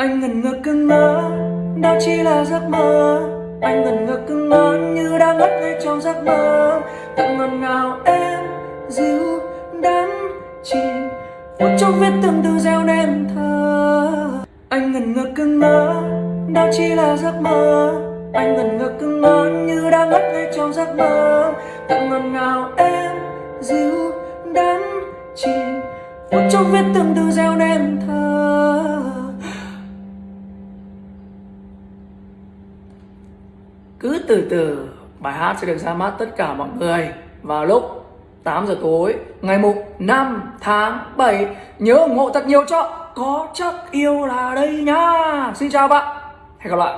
Anh ngần ngơ cưng ngỡ Đó chỉ là giấc mơ. Anh ngần ngơ cưng ngỡ Như đang ngất ngay trong giấc mơ. Tận ngọt ngào em, Dịu đắm chìm. Phút chốc viết tương từ gieo nên thơ. Anh ngần ngơ cưng ngỡ Đó chỉ là giấc mơ. Anh ngần ngơ cưng ngỡ Như đang ngất ngay trong giấc mơ. Tận ngọt ngào em, Dịu đắm chìm. Phút chốc viết tương từ gieo nên thơ. Cứ từ từ, bài hát sẽ được ra mắt tất cả mọi người vào lúc 8 giờ tối, ngày mùng 5 tháng 7 Nhớ ủng hộ thật nhiều cho Có chắc yêu là đây nha. Xin chào bạn. Hẹn gặp lại.